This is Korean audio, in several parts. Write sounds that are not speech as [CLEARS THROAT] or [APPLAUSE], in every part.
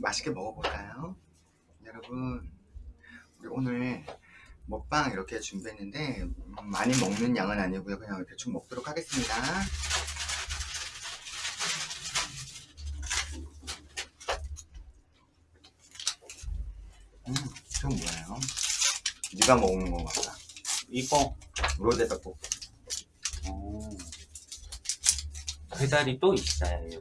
맛있게 먹어볼까요? 여러분 우리 오늘 먹방 이렇게 준비했는데 음, 많이 먹는 양은 아니고요 그냥 대충 먹도록 하겠습니다 음, 이건 뭐예요? 네가 먹는 거 같다 이거 로제 떡볶이 어, 배달이 또 있어요.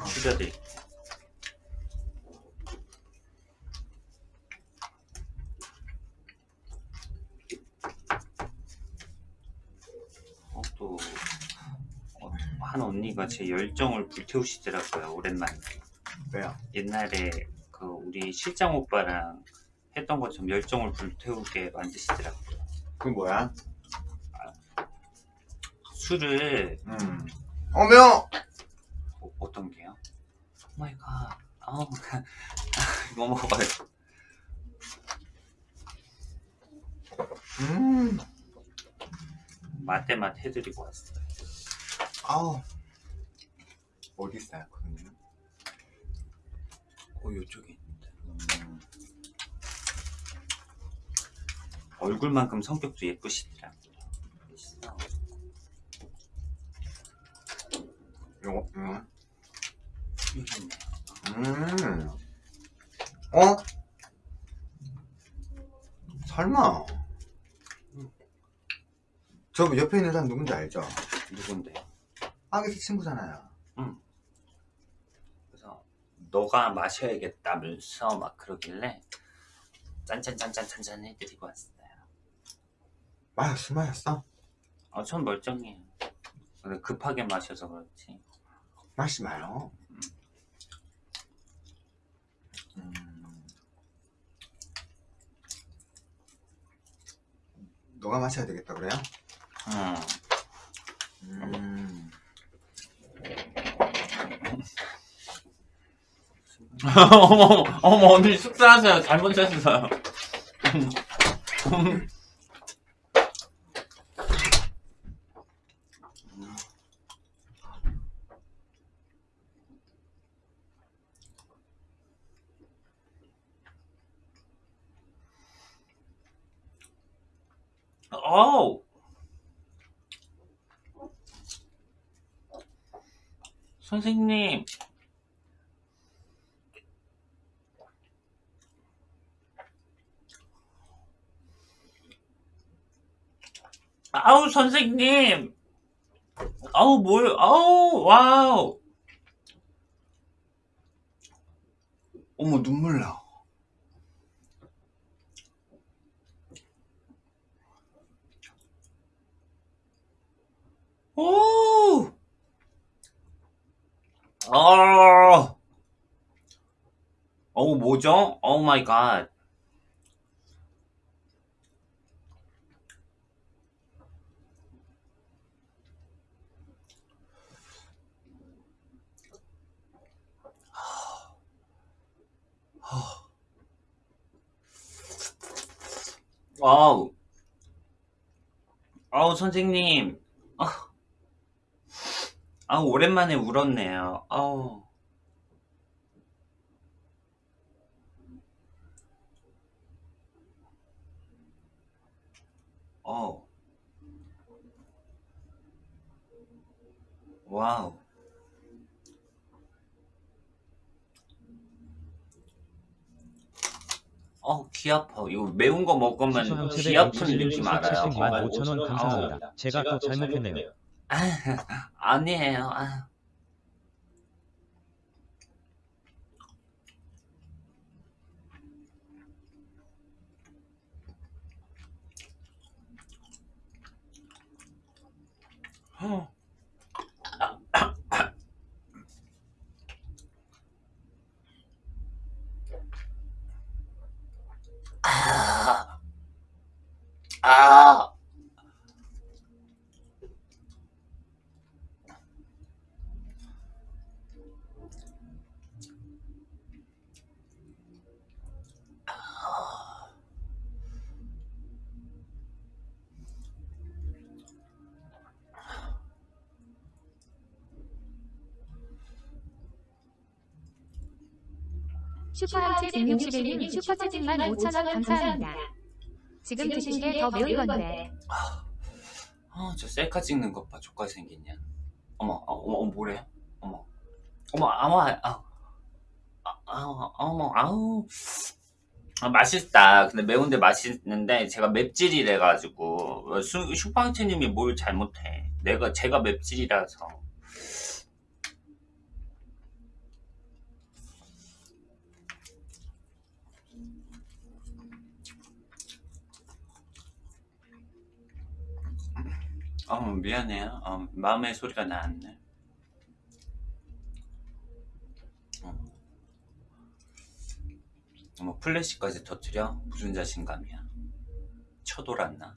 어, 피자도 있고 어, 또, 어, 한 언니가 제 열정을 불태우시더라고요, 오랜만에. 왜요? 옛날에 그 우리 실장 오빠랑 했던 것처럼 열정을 불태우게 만드시더라고요. 그건 뭐야? 술을, 음. 어며! 어, 어떤 게요? oh my god. 아우, [LAUGHS] 이거 먹어요. 음. 맛대맛 해드리고 왔어요. 아우. 어디 있어요, 그거는? 어, 요쪽에 있는데. 음. 얼굴만큼 성격도 예쁘시더라고요. 멋있어. 요거, 음. 여기 있네. 음. 어? 설마. 저 옆에 있는 사람 누군지 알죠? 누군데요? 아기스 친구잖아요. 그래서 너가 마셔야겠다면서 막 그러길래 짠짠짠짠짠짠 해드리고 왔어요. 마셨어, 마셨어? 어, 전 멀쩡해요. 근데 급하게 마셔서 그렇지. 마시지 마요. 음. 너가 마셔야 되겠다, 그래요? 음. 음. 어머, 어머, 언니 숙사하세요. 잘못했어요. 어우. 선생님. 아우, 선생님. 아우, 뭘, 아우, 와우. 어머, 눈물 나. 오! 아! 어우, 뭐죠? 오 마이 갓. 와우. 아우, 선생님. 아, 아우, 오랜만에 울었네요. 아우. 어. 와우. 어, 귀 아파. 이거 매운 거 먹으면 귀 아픈 느낌 알아요. 70만 5천원 아우. 감사합니다. 제가 또 잘못했네요. 아, [LAUGHS] 아니에요. 아. 어. 아! 슈퍼하트 161님 슈퍼채팅만 5천원 감사합니다. 지금 드신 게 더 매운 건데. 아, 저 셀카 찍는 것 봐. 족같이 생겼냐. 어머, 어, 어머, 어머, 뭐래? 어머, 어머, 아무, 아, 아, 아, 어머, 아우. 아, 맛있다. 근데 매운데 맛있는데 제가 맵찔이래 가지고 슈팡채님이 뭘 잘못해? 내가 제가 맵찔이라서. 어, 미안해요. 어, 마음의 소리가 나왔네. 어. 어머, 플래시까지 터트려? 무슨 자신감이야? 쳐돌았나?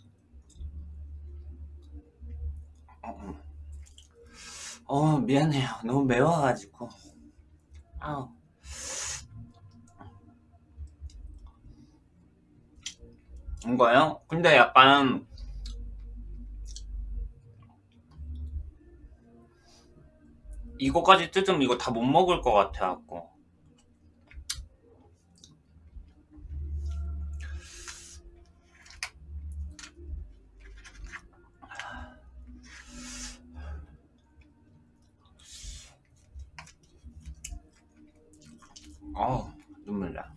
어, 어. 어, 미안해요. 너무 매워가지고. 아우. 이거요? 근데 약간 이거까지 뜯으면 이거 다 못 먹을 것 같아갖고. 어우 눈물 나.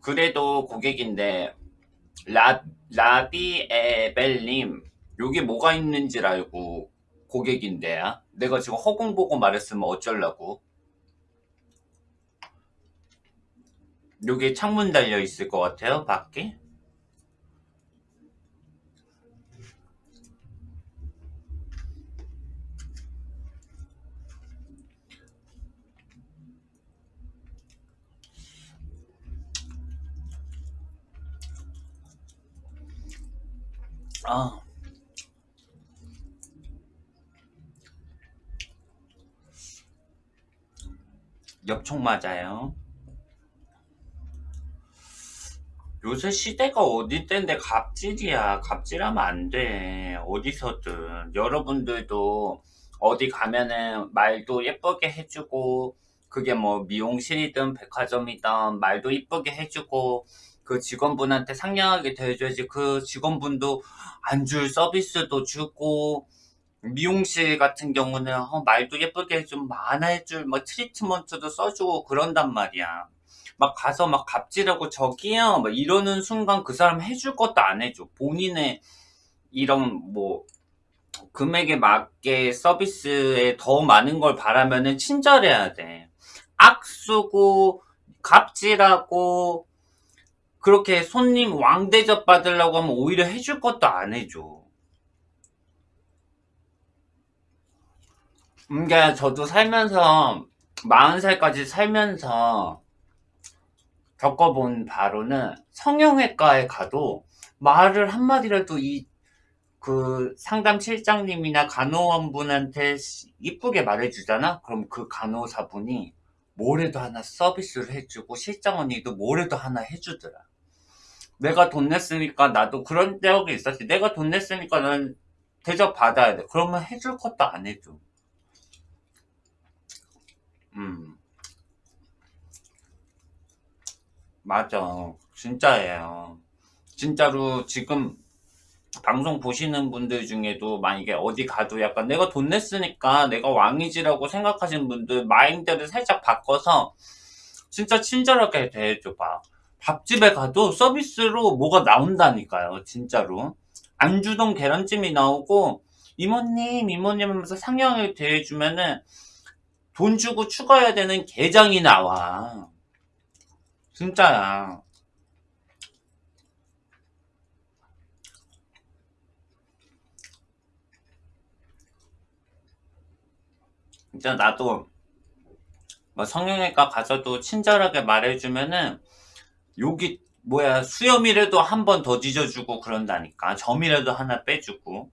그래도 고객인데 라, 라비에벨님 여기 뭐가 있는지 알고 고객인데야 내가 지금 허공 보고 말했으면 어쩌려고? 여기 창문 달려 있을 것 같아요 밖에 아 엽총 맞아요 요새 시대가 어디 때인데 갑질이야. 갑질하면 안 돼. 어디서든. 여러분들도 어디 가면은 말도 예쁘게 해주고, 그게 뭐 미용실이든 백화점이든 말도 이쁘게 해주고, 그 직원분한테 상냥하게 대해줘야지. 그 직원분도 안 줄 서비스도 주고, 미용실 같은 경우는 어, 말도 예쁘게 해주면 많아 해줄, 뭐 트리트먼트도 써주고 그런단 말이야. 막 가서 막 갑질하고 저기요 막 이러는 순간 그 사람 해줄 것도 안 해줘 본인의 이런 뭐 금액에 맞게 서비스에 더 많은 걸 바라면은 친절해야 돼 악수고 갑질하고 그렇게 손님 왕대접 받으려고 하면 오히려 해줄 것도 안 해줘 그러니까 저도 살면서 40살까지 살면서 겪어본 바로는 성형외과에 가도 말을 한마디라도 이 그 상담 실장님이나 간호원분한테 이쁘게 말해주잖아? 그럼 그 간호사분이 뭐래도 하나 서비스를 해주고 실장 언니도 뭐래도 하나 해주더라. 내가 돈 냈으니까 나도 그런 적이 있었지. 내가 돈 냈으니까 난 대접 받아야 돼. 그러면 해줄 것도 안 해줘. 음. 맞아. 진짜예요. 진짜로 지금 방송 보시는 분들 중에도 만약에 어디 가도 약간 내가 돈 냈으니까 내가 왕이지라고 생각하시는 분들 마인드를 살짝 바꿔서 진짜 친절하게 대해줘봐. 밥집에 가도 서비스로 뭐가 나온다니까요. 진짜로. 안 주던 계란찜이 나오고 이모님 이모님 하면서 상냥하게 대해주면은 돈 주고 추가해야 되는 게장이 나와. 진짜야. 진짜 나도 뭐 성형외과 가서도 친절하게 말해주면은 여기 뭐야 수염이라도 한 번더 뒤져주고 그런다니까. 점이라도 하나 빼주고.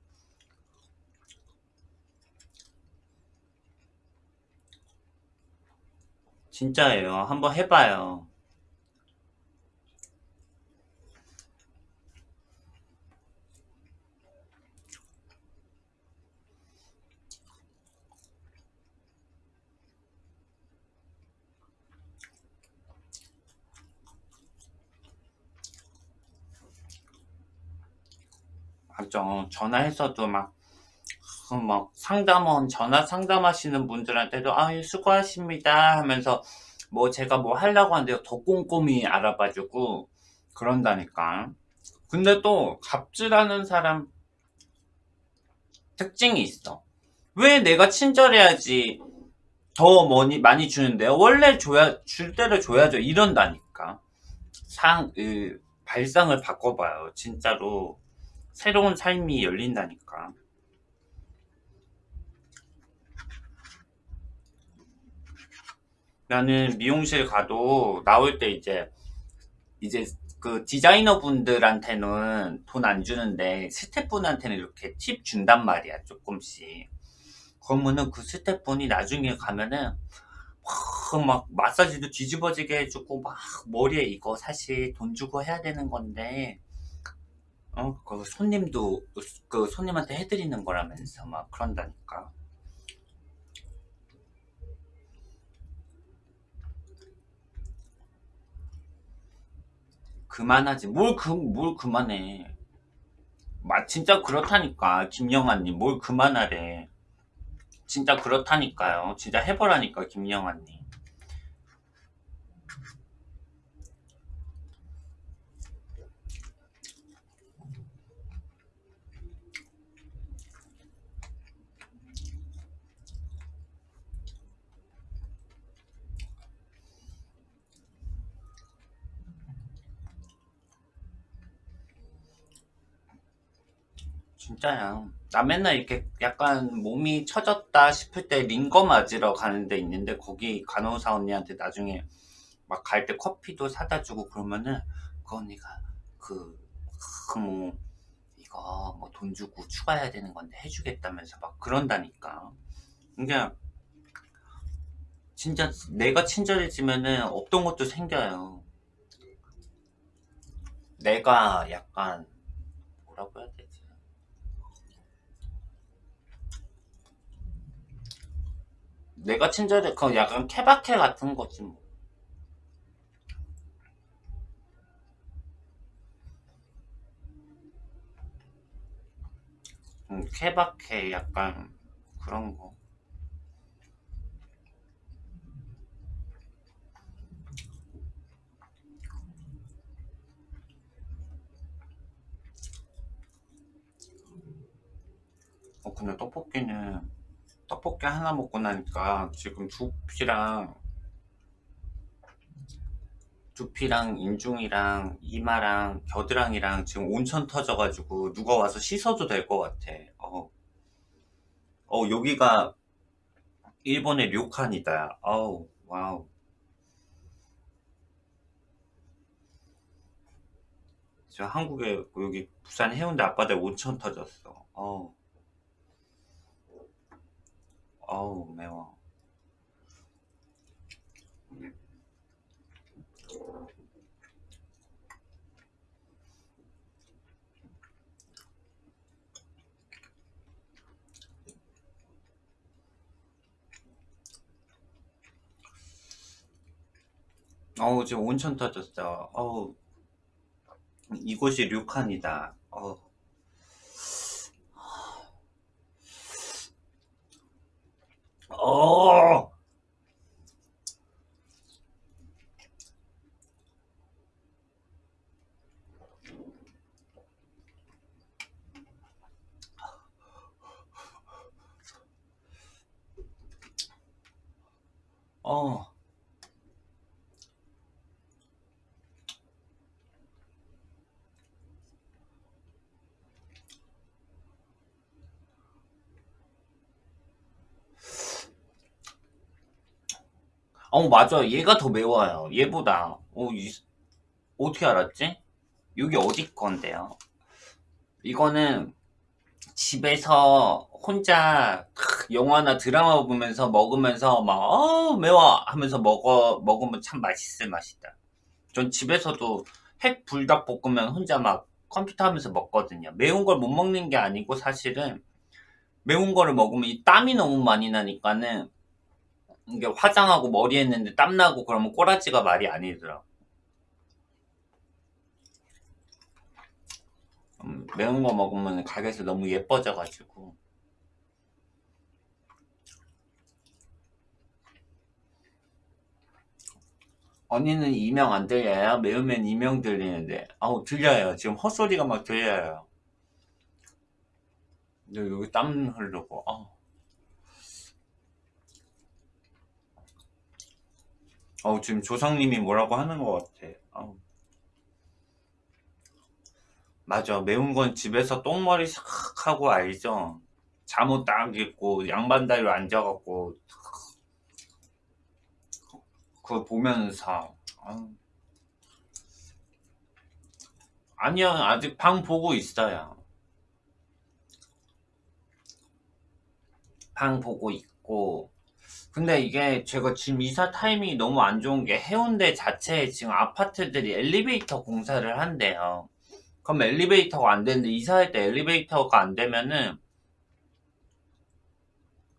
진짜예요. 한번 해봐요 맞죠. 전화해서도 막, 그 막 상담원, 전화 상담하시는 분들한테도, 아유, 수고하십니다. 하면서, 뭐 제가 뭐 하려고 하는데 더 꼼꼼히 알아봐주고, 그런다니까. 근데 또, 갑질하는 사람 특징이 있어. 왜 내가 친절해야지 더 많이, 많이 주는데요? 원래 줘야, 줄 때를 줘야죠. 이런다니까. 상, 그, 발상을 바꿔봐요. 진짜로. 새로운 삶이 열린다니까. 나는 미용실 가도 나올 때 이제, 이제 그 디자이너 분들한테는 돈 안 주는데 스태프분한테는 이렇게 팁 준단 말이야, 조금씩. 그러면은 그 스태프분이 나중에 가면은 막, 막 마사지도 뒤집어지게 해주고 막 머리에 이거 사실 돈 주고 해야 되는 건데 어, 그 손님도 그 손님한테 해드리는 거라면서 막 그런다니까. 그만하지. 뭘 그, 뭘 그만해. 마, 진짜 그렇다니까. 김영아님, 뭘 그만하래. 진짜 그렇다니까요. 진짜 해보라니까, 김영아님. 진짜야. 나 맨날 이렇게 약간 몸이 처졌다 싶을 때 링거 맞으러 가는 데 있는데 거기 간호사 언니한테 나중에 막 갈 때 커피도 사다 주고 그러면은 그 언니가 그, 그 뭐, 이거 뭐 돈 주고 추가해야 되는 건데 해주겠다면서 막 그런다니까. 그러니까 진짜 내가 친절해지면은 없던 것도 생겨요. 내가 약간 뭐라고 해야 되지? 내가 친절해, 그 약간 케바케 같은 거지 뭐. 음, 케바케 약간 그런 거. 어, 근데 떡볶이는 떡볶이 하나 먹고 나니까 지금 두피랑 두피랑 인중이랑 이마랑 겨드랑이랑 지금 온천 터져가지고 누가 와서 씻어도 될 것 같아. 어. 어, 여기가 일본의 료칸이다. 어우, wow. 저 한국에 여기 부산 해운대 앞바다에 온천 터졌어. 어우. 어우 매워. 어우 지금 온천 터졌어. 어우 이곳이 류칸이다 어우 어 어. 어, 맞아. 얘가 더 매워요. 얘보다. 어, 이- 어떻게 알았지? 여기 어디 건데요? 이거는 집에서 혼자 크, 영화나 드라마 보면서 먹으면서 막, 어, 매워! 하면서 먹어, 먹으면 참 맛있을 맛이다. 전 집에서도 핵 불닭볶음면 혼자 막 컴퓨터 하면서 먹거든요. 매운 걸 못 먹는 게 아니고 사실은 매운 거를 먹으면 이 땀이 너무 많이 나니까는 화장하고 머리 했는데 땀나고 그러면 꼬라지가 말이 아니더라고. 음, 매운 거 먹으면 가게에서 너무 예뻐져가지고 언니는 이명 안 들려요? 매우면 이명 들리는데 아우 들려요 지금 헛소리가 막 들려요 근데 여기 땀 흐르고 아. 어우 지금 조상님이 뭐라고 하는 것 같아. 아우. 맞아. 매운 건 집에서 똥머리 싹 하고 알죠? 잠옷 딱 입고 양반 다리로 앉아갖고 그거 보면서 아유. 아니요 아직 방 보고 있어요. 방 보고 있고 근데 이게 제가 지금 이사 타이밍이 너무 안 좋은 게 해운대 자체에 지금 아파트들이 엘리베이터 공사를 한대요 그럼 엘리베이터가 안 되는데 이사할 때 엘리베이터가 안 되면은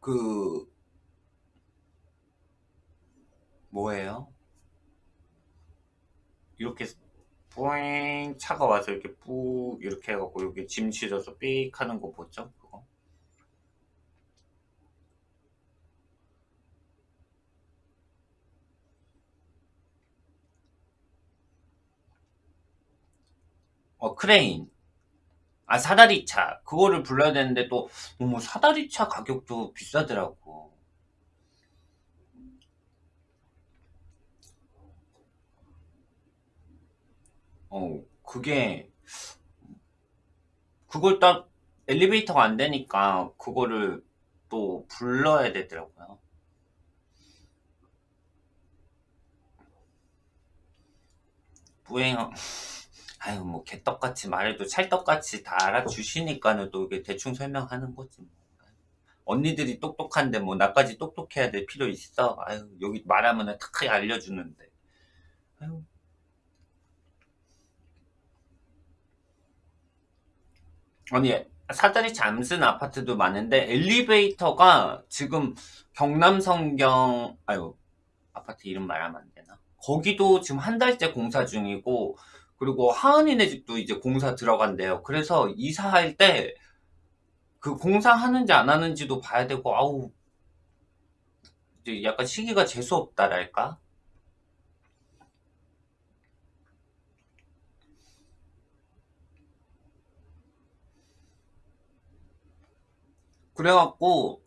그 뭐예요? 이렇게 뿌잉 차가 와서 이렇게 뿌 이렇게 해갖고 여기 짐 실어서 삑 하는 거 뭐죠? 그거? 어 크레인. 아 사다리차. 그거를 불러야 되는데 또뭐 사다리차 가격도 비싸더라고. 어 그게 그걸 딱 엘리베이터가 안 되니까 그거를 또 불러야 되더라고요. 뿌잉 아유 뭐 개떡같이 말해도 찰떡같이 다 알아주시니까는 또 이게 대충 설명하는 거지 뭐. 언니들이 똑똑한데 뭐 나까지 똑똑해야 될 필요 있어? 아유 여기 말하면은 탁 알려주는데. 아유. 아니 사다리 잠슨 아파트도 많은데 엘리베이터가 지금 경남 성경 아유 아파트 이름 말하면 안 되나? 거기도 지금 한 달째 공사 중이고 그리고 하은이네 집도 이제 공사 들어간대요. 그래서 이사할 때 그 공사하는지 안 하는지도 봐야 되고, 아우, 이제 약간 시기가 재수없다랄까? 그래갖고,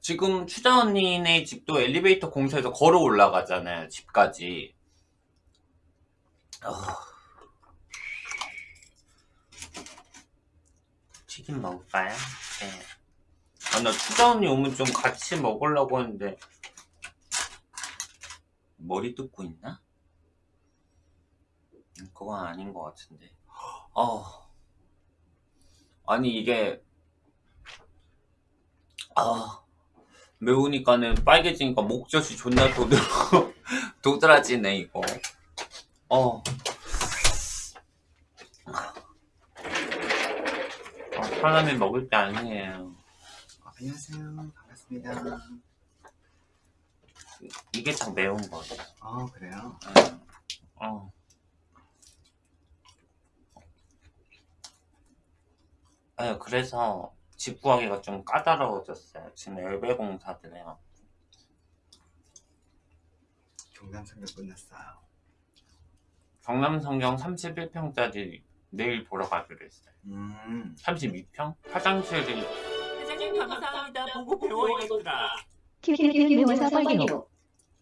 지금 추자 언니네 집도 엘리베이터 공사해서 걸어 올라가잖아요, 집까지. 아. 튀김 먹을까요? 네. 아, 나 추자 언니 오면 좀 같이 먹으려고 했는데 머리 뜯고 있나? 음, 그건 아닌 것 같은데. 어. 아니 이게 아 매우니까는 빨개지니까 목젖이 존나 도드 [LAUGHS] 도드라지네 이거. 어. 아, 사람이 먹을 게 아니에요. 어, 안녕하세요. 반갑습니다. 이게 참 매운 거예요. 어, 그래요? 어. 아유, 그래서 집 구하기가 좀 까다로워졌어요. 지금 엘베 공사들 해요. 경남상경 끝났어요. 경남 성경 31평짜리 내일 보러 가기로 했어요. 음, 32평? 화장실이 회장님 감사합니다. 보고 배워야겠더라. 매워서 빨개요.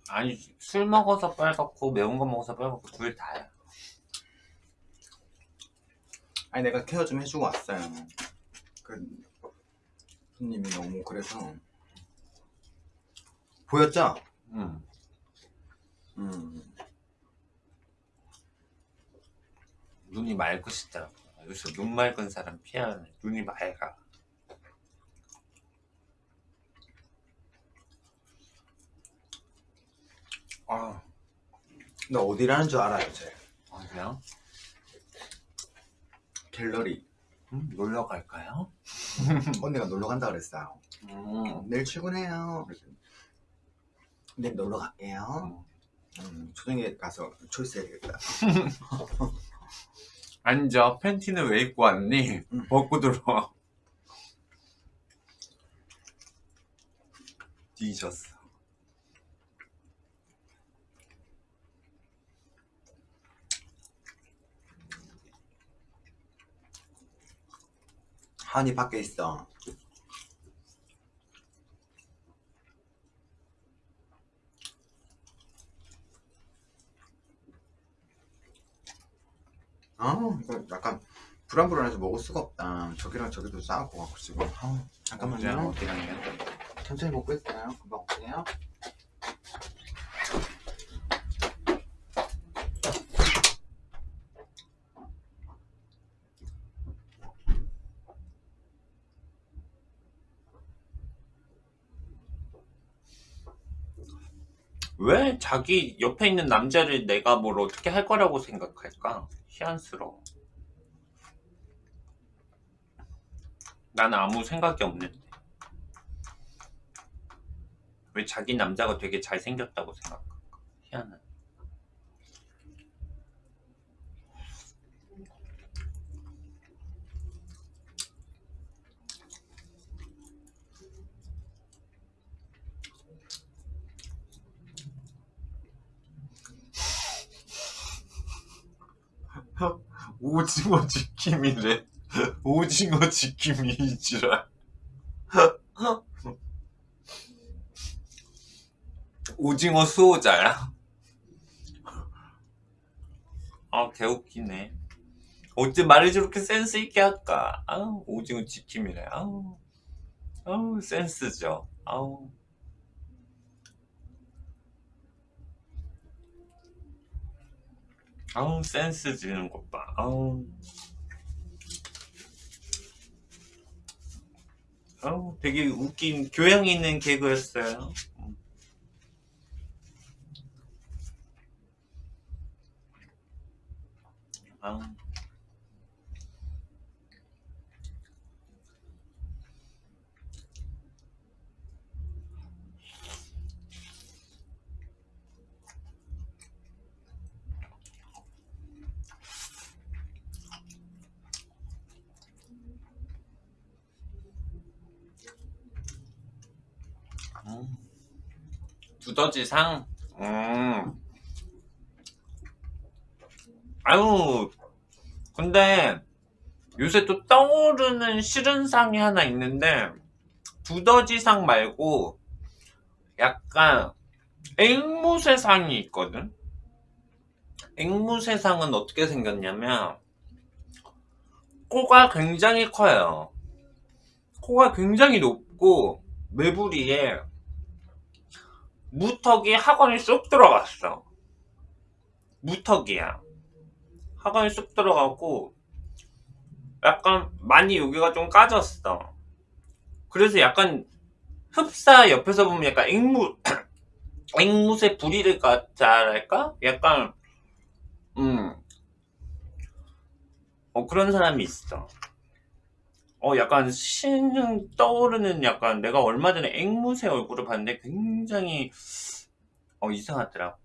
아니 술 먹어서 빨갛고 매운 거 먹어서 빨갛고 둘 다야. 아니 내가 케어 좀 해주고 왔어요. 그 손님이 너무 그래서 보였죠? 응. 음, 눈이 맑으시더라고요. 요새 눈 맑은 사람 해. 눈이 맑아. 아, 나 어디라는 줄 알아요, 제 어디요? 갤러리. 음, 놀러 갈까요? [LAUGHS] 언니가 놀러 간다 그랬어요. 음, 내일 출근해요. 내일 놀러 갈게요. 음, 초등에 가서 초이스 해야겠다. [LAUGHS] 앉아. 팬티는 왜 입고 왔니? 응. 벗고 들어와. 뒤졌어. 하은이 밖에 있어. 아, 이거 약간 불안불안해서 먹을 수가 없다. 저기랑 저기도 싸고 갖고 지금. 아, 잠깐만요. 어디랑요? 천천히 먹고 있어요. 금방 올게요. 왜 자기 옆에 있는 남자를 내가 뭘 어떻게 할 거라고 생각할까? 희한스러워. 나는 아무 생각이 없는데. 왜 자기 남자가 되게 잘생겼다고 생각할까? 희한한. 오징어 지킴이래. [LAUGHS] 오징어 지킴이 이지랄. [LAUGHS] 오징어 수호자야. 아, 개웃기네. 어째 말을 저렇게 센스 있게 할까? 아우, 오징어 지킴이래. 아우, 아우, 센스죠. 아우. 아우, 센스 지는 것 봐. 아우. 아우, 되게 웃긴, 교양 있는 개그였어요. 아우. 두더지상? 음. 아유, 근데 요새 또 떠오르는 싫은 상이 하나 있는데, 두더지상 말고 약간 앵무새 상이 있거든? 앵무새 상은 어떻게 생겼냐면, 코가 굉장히 커요. 코가 굉장히 높고, 매부리에 무턱이 학원에 쏙 들어갔어. 무턱이야. 학원에 쏙 들어가고 약간 많이 여기가 좀 까졌어. 그래서 약간 흡사 옆에서 보면 약간 앵무 [CLEARS THROAT] 앵무새 부리를 같자랄까? 약간 음. 어 그런 사람이 있어. 어 약간 신 떠오르는 약간 내가 얼마 전에 앵무새 얼굴을 봤는데 굉장히 어 이상하더라.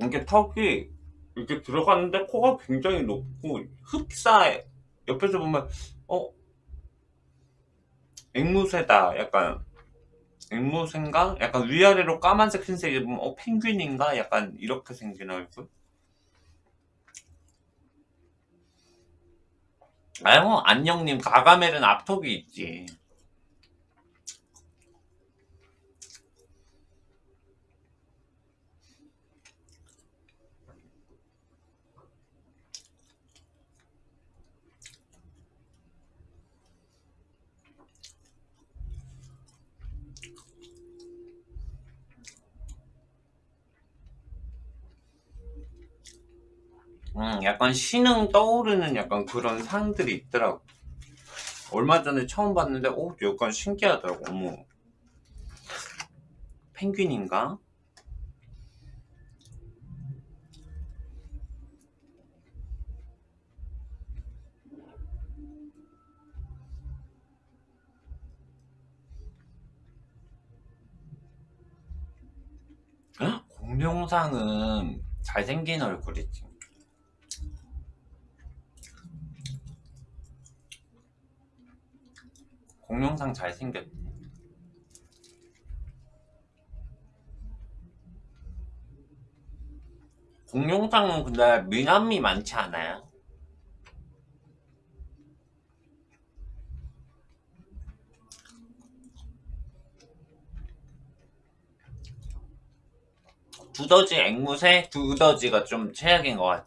이게 턱이 이렇게 들어갔는데 코가 굉장히 높고 흡사 옆에서 보면 어 앵무새다 약간 앵무새인가? 약간 위아래로 까만색 흰색이 보면 어 펭귄인가? 약간 이렇게 생긴 얼굴 아유 안녕님 가가멜은 앞턱이 있지 음, 약간 신흥 떠오르는 약간 그런 상들이 있더라고. 얼마 전에 처음 봤는데 오 약간 신기하더라고. 어머. 펭귄인가? 공룡상은 잘생긴 얼굴이지. 공룡상 잘생겼대. 공룡상은 근데 미남이 많지 않아요? 두더지 앵무새 두더지가 좀 최악인 것 같아.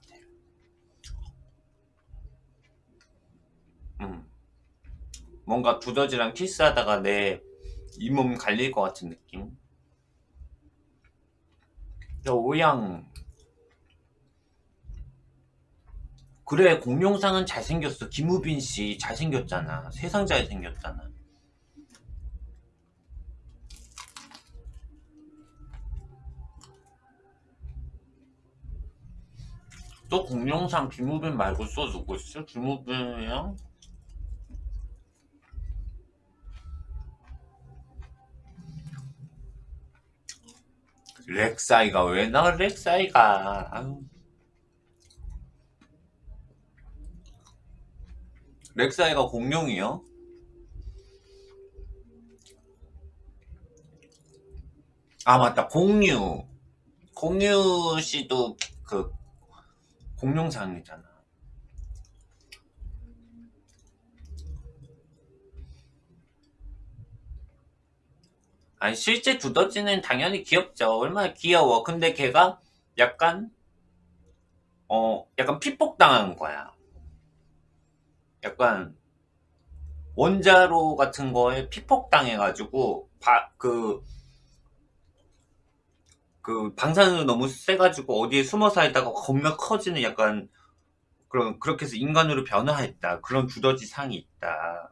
음. 뭔가 두더지랑 키스하다가 내 잇몸 갈릴 것 같은 느낌. 저 오양. 그래 공룡상은 잘생겼어. 김우빈 씨 잘생겼잖아. 세상 잘생겼잖아. 또 공룡상 김우빈 말고 또 누구 있어? 김우빈이랑 렉사이가 왜 나와 렉사이가. 렉사이가 공룡이요? 아 맞다 공유 공유 씨도 그 공룡상이잖아. 아니 실제 두더지는 당연히 귀엽죠. 얼마나 귀여워. 근데 걔가 약간 어 약간 피폭 당한 거야. 약간 원자로 같은 거에 피폭 당해가지고 그그 방사능이 너무 세가지고 어디에 숨어 살다가 겁나 커지는 약간 그런 그렇게 해서 인간으로 변화했다 그런 두더지 상이 있다.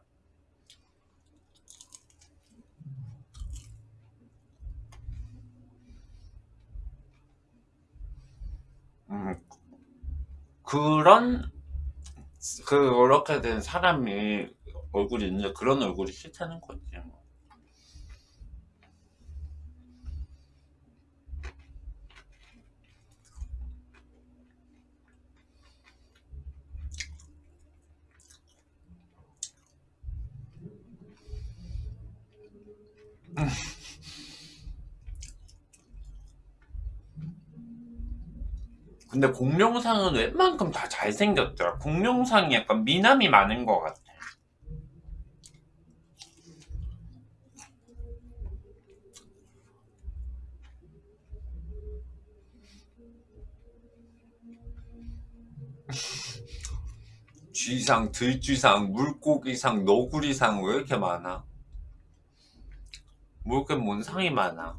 음 그런 그렇게 된 사람이 얼굴이 있는데 그런 얼굴이 싫다는 거지. 뭐. 근데 공룡상은 웬만큼 다 잘생겼더라. 공룡상이 약간 미남이 많은 것 같아. [LAUGHS] 쥐상, 들쥐상, 물고기상, 너구리상 왜 이렇게 많아? 뭐 이렇게 뭔 상이 많아?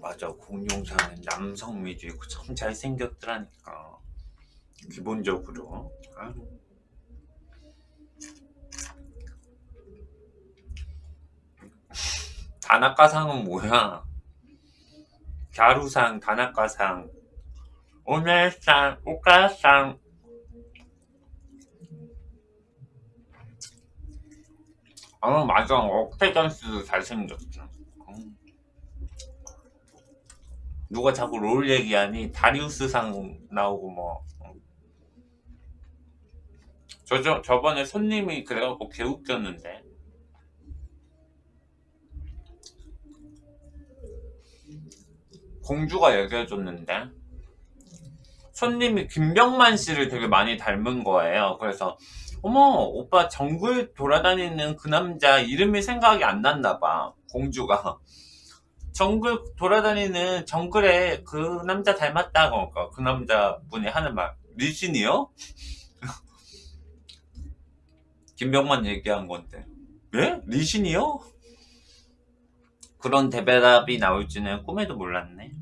맞아. 공룡상은 남성 위주 있고 참 잘생겼더라니까. 기본적으로. 아유. 다나카상은 뭐야? 갸루상 다나카상. 오늘상 오카상. 아 맞아. 억테전스도 잘생겼어 음. 누가 자꾸 롤 얘기하니 다리우스상 나오고 뭐. 저, 저, 저번에 손님이 그래갖고 개웃겼는데. 공주가 얘기해줬는데. 손님이 김병만 씨를 되게 많이 닮은 거예요. 그래서 어머 오빠 정글 돌아다니는 그 남자 이름이 생각이 안 났나 봐 공주가 정글 돌아다니는 정글에 그 남자 닮았다고 그러니까 그 남자분이 하는 말 리신이요? [LAUGHS] 김병만 얘기한 건데 예? 리신이요? 그런 대배답이 나올지는 꿈에도 몰랐네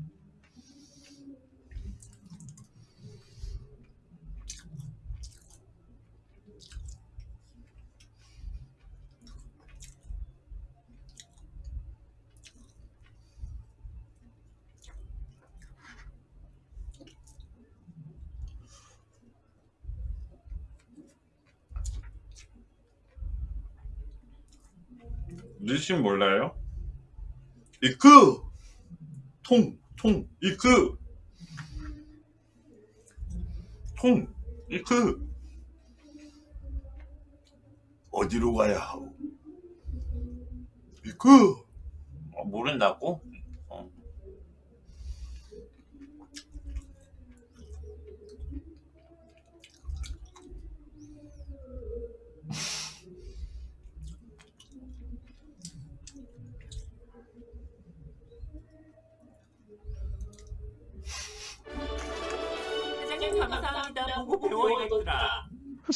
느낌 몰라요? 이크! 통, 통, 이크! 통, 이크! 어디로 가야 하오? 이크! 어, 모른다고?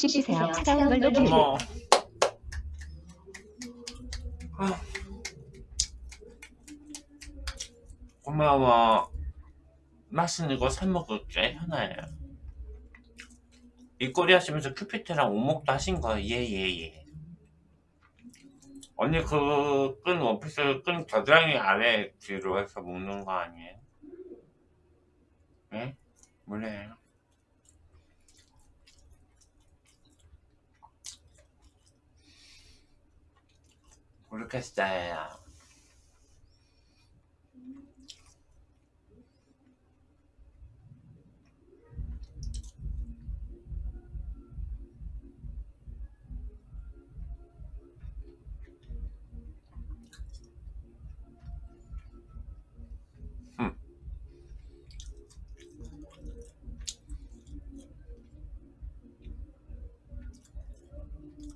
쉬세요. 차가운 걸 녹이고 어머. 아. 고마워. 맛있는 거사 먹을게, 현아야. 입꼬리 하시면서 큐피트랑 오목도 하신 거예요? 예, 예, 예. 언니 그 끈 원피스 끈 겨드랑이 아래 뒤로 해서 묶는 거 아니에요? 예? 몰라요. 모르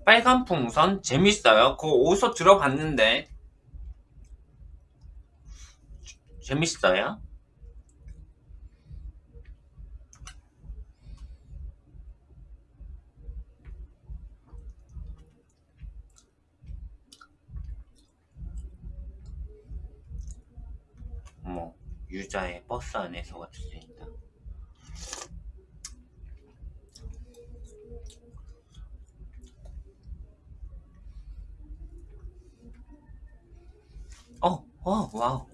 빨간 풍선 재밌어요. 그거 어디서 들어봤는데 재밌어요? 어머 유자의 버스 안에서가 들린 어, 어, wow.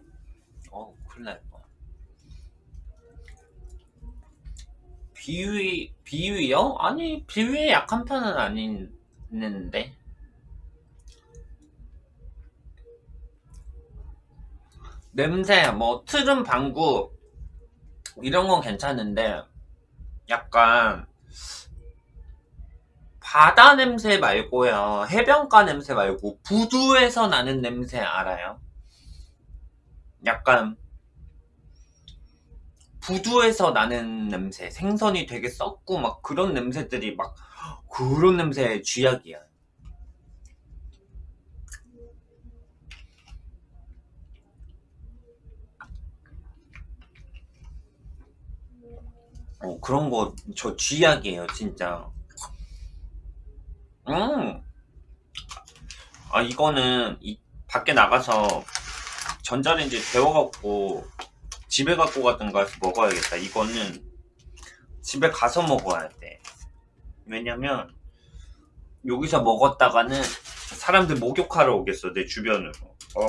어, 큰일 날 뻔. 비위, 비위요? 아니, 비위에 약한 편은 아닌데. 냄새, 뭐, 트름 방구, 이런 건 괜찮은데, 약간, 바다 냄새 말고요. 해변가 냄새 말고, 부두에서 나는 냄새 알아요? 약간 부두에서 나는 냄새 생선이 되게 썩고 막 그런 냄새들이 막 그런 냄새 쥐약이야. 어 그런 거 저 쥐약이에요 진짜. 음아 이거는 이 밖에 나가서 전자레인지 데워갖고 집에 갖고 가든가 해서 먹어야겠다. 이거는 집에 가서 먹어야 돼. 왜냐면 여기서 먹었다가는 사람들 목욕하러 오겠어 내 주변으로. 어우.